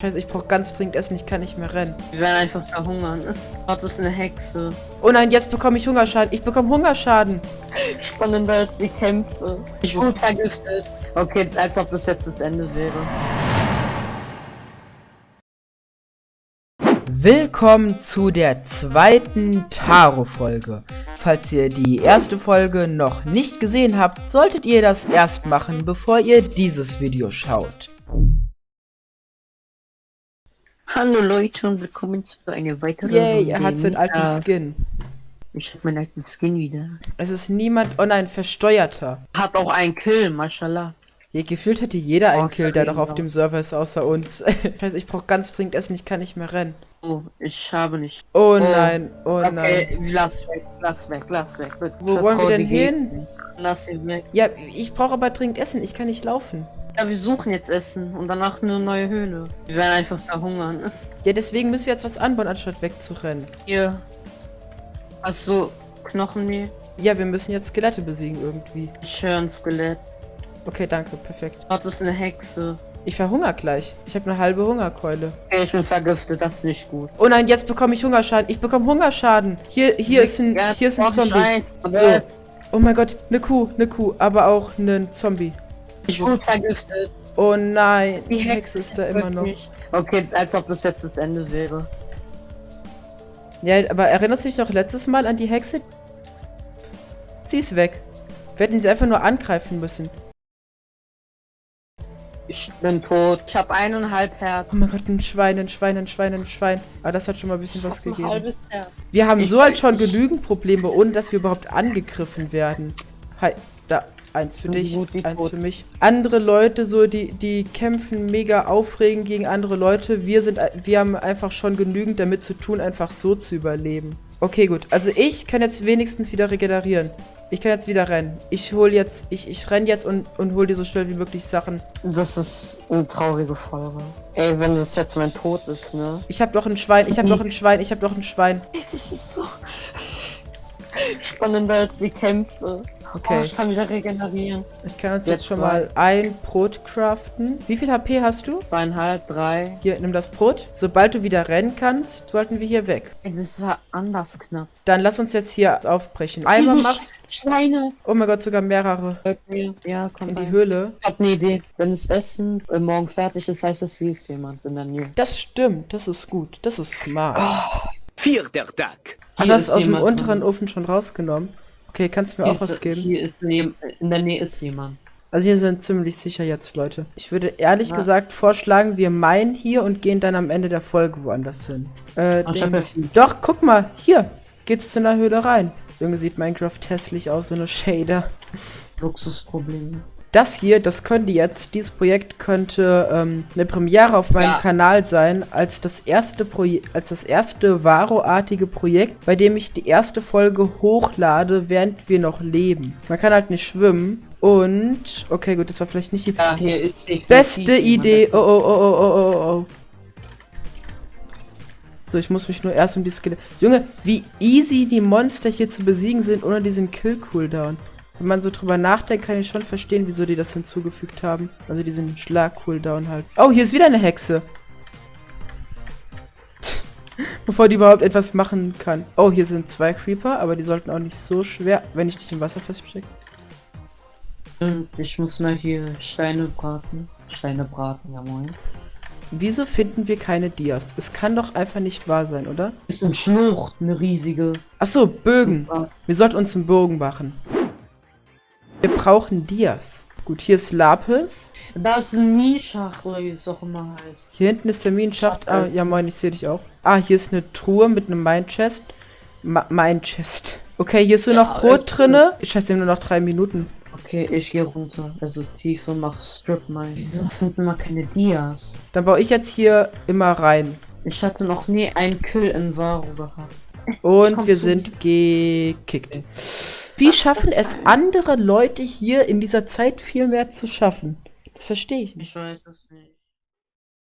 Scheiße, ich brauche ganz dringend Essen, ich kann nicht mehr rennen. Wir werden einfach verhungern. Gott ist eine Hexe. Oh nein, jetzt bekomme ich Hungerschaden. Ich bekomme Hungerschaden. Spannender als die Kämpfe. Ich wurde vergiftet. Okay, als ob das jetzt das Ende wäre. Willkommen zu der zweiten Taro-Folge. Falls ihr die erste Folge noch nicht gesehen habt, solltet ihr das erst machen, bevor ihr dieses Video schaut. Hallo Leute und willkommen zu einer weiteren Yay, Runde er hat seinen alten äh, Skin. Ich hab meinen alten Skin wieder. Es ist niemand, oh nein, versteuerter. Hat auch einen Kill, mashallah. Ja, gefühlt hätte jeder einen Oh, Kill, der doch auf ja. dem Server ist, außer uns. Scheiße, ich brauche ganz dringend Essen, ich kann nicht mehr rennen. Oh, ich habe nicht. Oh, Oh, nein, oh nein. Okay, lass weg, lass weg, lass weg. Wo wollen wir denn hin? Lass ihn weg. Ja, ich brauche aber dringend Essen, ich kann nicht laufen. Ja, wir suchen jetzt Essen und danach eine neue Höhle. Wir werden einfach verhungern. Ja, deswegen müssen wir jetzt was anbauen, anstatt wegzurennen. Hier. Hast du Knochenmehl? Ja, wir müssen jetzt Skelette besiegen irgendwie. Ich höre ein Skelett. Okay, danke, perfekt. Gott ist eine Hexe. Ich verhungere gleich. Ich habe eine halbe Hungerkeule. Okay, ich bin vergiftet, das ist nicht gut. Oh nein, jetzt bekomme ich Hungerschaden. Ich bekomme Hungerschaden. Hier, hier ist ein, hier ist ein Zombie. So. Oh mein Gott, eine Kuh, eine Kuh, aber auch ein Zombie. Ich wurde vergiftet. Oh nein, die Die Hexe ist da immer noch. Wirklich. Okay, als ob das jetzt das Ende wäre. Ja, aber erinnerst du dich noch letztes Mal an die Hexe? Sie ist weg. Wir hätten sie einfach nur angreifen müssen. Ich bin tot. Ich habe eineinhalb Herz. Oh mein Gott, ein Schwein, ein Schwein, ein Schwein, ein Schwein. Aber das hat schon mal ein bisschen Ich was gegeben. halbes Herz. Wir haben Ich so halt schon nicht. genügend Probleme, ohne dass wir überhaupt angegriffen werden. Hi, da, eins für dich, eins tot. für mich. Andere Leute so, die, die kämpfen mega aufregend gegen andere Leute. Wir sind, wir haben einfach schon genügend damit zu tun, einfach so zu überleben. Okay, gut. Also ich kann jetzt wenigstens wieder regenerieren. Ich kann jetzt wieder rennen. Ich hol jetzt, ich, ich renn jetzt und, und hol dir so schnell wie möglich Sachen. Das ist eine traurige Folge. Ey, wenn das jetzt mein Tod ist, ne? Ich hab doch ein Schwein, ich hab doch ein Schwein, ich hab doch ein Schwein. Das ist so spannender als die Kämpfe. Okay. Oh, ich kann wieder regenerieren. Ich kann uns jetzt, Jetzt schon mal ein Brot craften. Wie viel HP hast du? Zweieinhalb, drei. Hier, nimm das Brot. Sobald du wieder rennen kannst, sollten wir hier weg. Ey, das war anders knapp. Dann lass uns jetzt hier aufbrechen. Einmal machst Schweine. Oh mein Gott, sogar mehrere. Mir. Ja, komm In die rein. Höhle. Ich hab eine Idee. Wenn das Essen äh, morgen fertig ist, heißt es, wie ist jemand in der Nähe. Das stimmt, das ist gut. Das ist smart. Vierter Tag. Hier das aus dem unteren drin. Ofen schon rausgenommen. Okay, kannst du mir Hier auch was ist, geben? Hier ist neben, in der Nähe ist jemand. Also hier sind ziemlich sicher jetzt Leute. Ich würde ehrlich Ja. gesagt vorschlagen, wir meinen hier und gehen dann am Ende der Folge woanders hin. Äh, Ach, den-. Doch, guck mal, hier geht's zu einer Höhle rein. Junge, sieht Minecraft hässlich aus, so eine Shader. Luxusprobleme. Das hier, das könnte jetzt, dieses Projekt könnte ähm, eine Premiere auf meinem Ja. Kanal sein, als das erste Projekt, als das erste Varo-artige Projekt, bei dem ich die erste Folge hochlade, während wir noch leben. Man kann halt nicht schwimmen und, okay, gut, das war vielleicht nicht die Ja, beste. Idee. Oh, oh, oh, oh, oh, oh, oh. So, ich muss mich nur erst um die Skelette. Junge, wie easy die Monster hier zu besiegen sind ohne diesen Kill-Cooldown. Wenn man so drüber nachdenkt, kann ich schon verstehen, wieso die das hinzugefügt haben. Also diesen Schlag-Cooldown halt. Oh, hier ist wieder eine Hexe. Bevor die überhaupt etwas machen kann. Oh, hier sind zwei Creeper, aber die sollten auch nicht so schwer, wenn ich dich im Wasser feststecke. Und ich muss mal hier Steine braten. Steine braten, ja moin. Wieso finden wir keine Dias? Es kann doch einfach nicht wahr sein, oder? Ist ein Schlucht, eine riesige. Ach so, Bögen. Wir sollten uns einen Bogen machen. Wir brauchen Dias. Gut, hier ist Lapis. Da ist ein Mieschacht, oder wie es auch immer heißt. Hier hinten ist der Minenschacht. Ah, ja moin, ich sehe dich auch. Ah, hier ist eine Truhe mit einem Mine-Chest. Ma Mine-Chest. Okay, hier ist nur Ja, noch Brot ist drinne. Ich schätze nur noch drei Minuten. Okay, ich gehe runter. Also tief und mach Strip Mine. Wieso finden wir keine Dias? Dann baue ich jetzt hier immer rein. Ich hatte noch nie einen Kill in Varo gehabt. Und wir sind gekickt. Wie schaffen es andere Leute hier in dieser Zeit viel mehr zu schaffen? Das verstehe ich nicht. Ich weiß es nicht.